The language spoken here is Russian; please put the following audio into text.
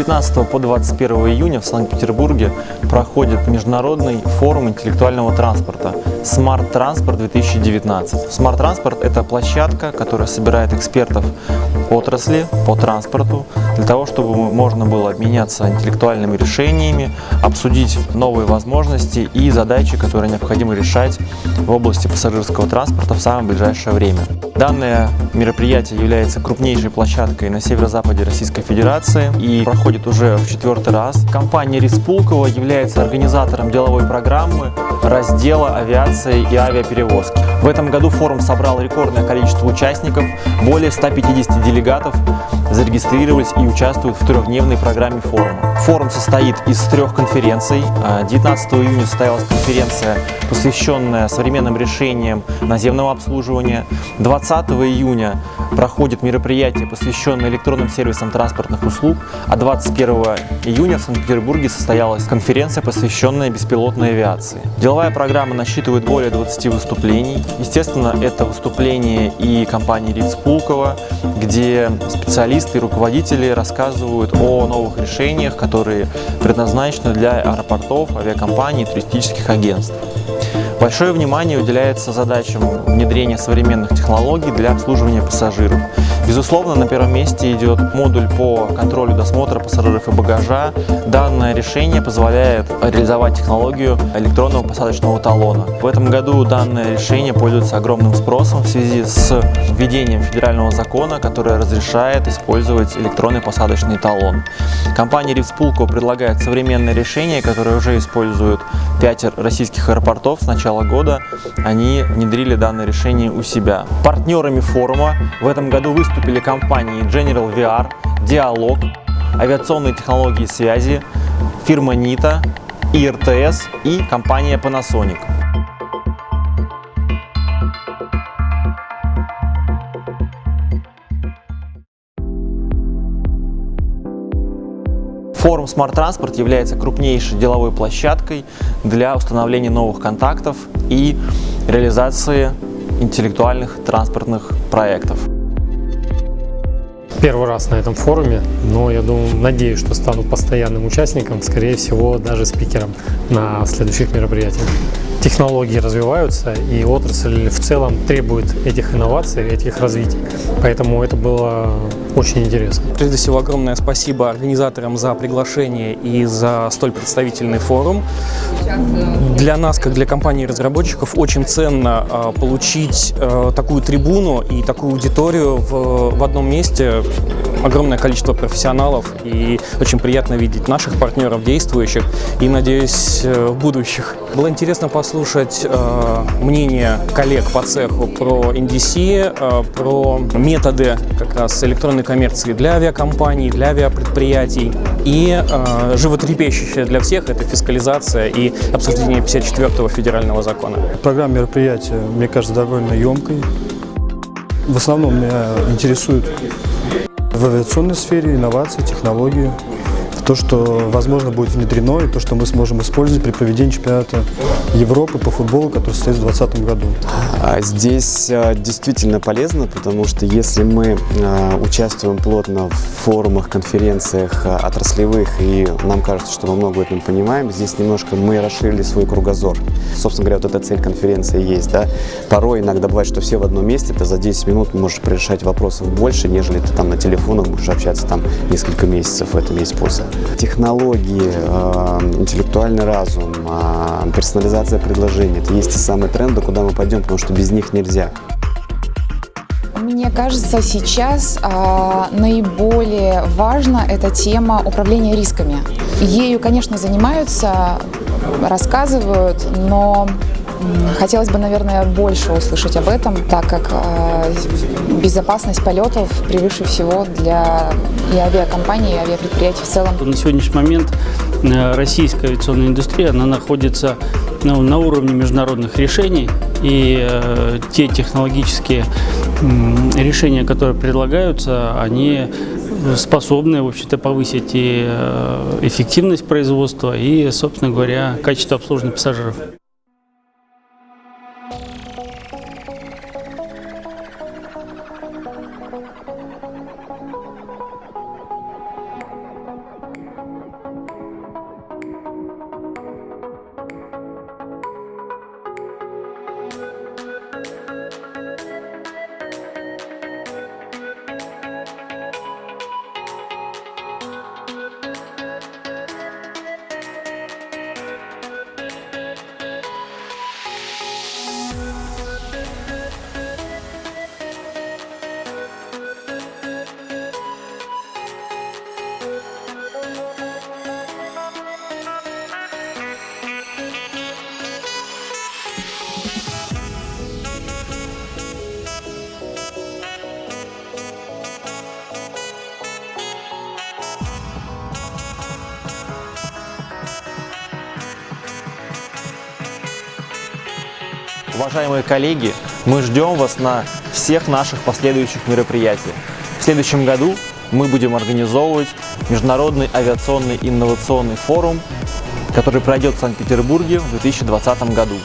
19 по 21 июня в Санкт-Петербурге проходит международный форум интеллектуального транспорта Smart Transport 2019. Smart Transport – это площадка, которая собирает экспертов отрасли по транспорту для того, чтобы можно было обменяться интеллектуальными решениями, обсудить новые возможности и задачи, которые необходимо решать в области пассажирского транспорта в самое ближайшее время. Данное мероприятие является крупнейшей площадкой на северо-западе Российской Федерации и проходит уже в четвертый раз. Компания Респулкова является организатором деловой программы раздела авиации и авиаперевозки. В этом году форум собрал рекордное количество участников, более 150 делегатов зарегистрировались и участвуют в трехдневной программе форума. Форум состоит из трех конференций. 19 июня состоялась конференция, посвященная современным решениям наземного обслуживания. 20 июня проходит мероприятие, посвященное электронным сервисам транспортных услуг, а 21 июня в Санкт-Петербурге состоялась конференция, посвященная беспилотной авиации. Деловая программа насчитывает более 20 выступлений. Естественно, это выступление и компании Риц Пулково, где специалисты и руководители рассказывают о новых решениях, которые предназначены для аэропортов, авиакомпаний, туристических агентств. Большое внимание уделяется задачам внедрения современных технологий для обслуживания пассажиров. Безусловно, на первом месте идет модуль по контролю досмотра пассажиров и багажа. Данное решение позволяет реализовать технологию электронного посадочного талона. В этом году данное решение пользуется огромным спросом в связи с введением федерального закона, который разрешает использовать электронный посадочный талон. Компания Ривспулко предлагает современное решение, которое уже используют 5 российских аэропортов с начала года. Они внедрили данное решение у себя. Партнерами форума в этом году выступили компании General VR, Диалог, авиационные технологии связи, фирма НИТА, ИРТС и компания Panasonic. Форум Smart Transport является крупнейшей деловой площадкой для установления новых контактов и реализации интеллектуальных транспортных проектов. Первый раз на этом форуме, но я думаю, надеюсь, что стану постоянным участником, скорее всего, даже спикером на следующих мероприятиях технологии развиваются, и отрасль в целом требует этих инноваций, этих развитий. Поэтому это было очень интересно. Прежде всего, огромное спасибо организаторам за приглашение и за столь представительный форум. Для нас, как для компании-разработчиков, очень ценно э, получить э, такую трибуну и такую аудиторию в, в одном месте. Огромное количество профессионалов, и очень приятно видеть наших партнеров, действующих, и, надеюсь, э, будущих. Было интересно послушать э, мнение коллег по цеху про NDC, э, про методы как раз электронной коммерции для авиакомпаний, для авиапредприятий. И э, животрепещущее для всех – это фискализация и обсуждение 54-го федерального закона. Программа мероприятия, мне кажется, довольно емкой. В основном меня интересует в авиационной сфере инновации, технологии то, что, возможно, будет внедрено, и то, что мы сможем использовать при проведении чемпионата Европы по футболу, который состоится в 2020 году. А здесь а, действительно полезно, потому что если мы а, участвуем плотно в форумах, конференциях отраслевых, и нам кажется, что мы много в понимаем, здесь немножко мы расширили свой кругозор. Собственно говоря, вот эта цель конференции есть. Да? Порой иногда бывает, что все в одном месте, ты за 10 минут можешь решать вопросов больше, нежели ты там на телефонах будешь общаться там несколько месяцев, в этом есть польза технологии, э, интеллектуальный разум, э, персонализация предложений. Это есть те самые тренды, куда мы пойдем, потому что без них нельзя. Мне кажется, сейчас э, наиболее важна эта тема управления рисками. Ею, конечно, занимаются, рассказывают, но Хотелось бы, наверное, больше услышать об этом, так как э, безопасность полетов превыше всего для и авиакомпаний, и авиапредприятий в целом. На сегодняшний момент э, российская авиационная индустрия она находится ну, на уровне международных решений, и э, те технологические э, решения, которые предлагаются, они способны, в общем-то, повысить и э, эффективность производства, и, собственно говоря, качество обслуживания пассажиров. Уважаемые коллеги, мы ждем вас на всех наших последующих мероприятиях. В следующем году мы будем организовывать Международный авиационный инновационный форум, который пройдет в Санкт-Петербурге в 2020 году.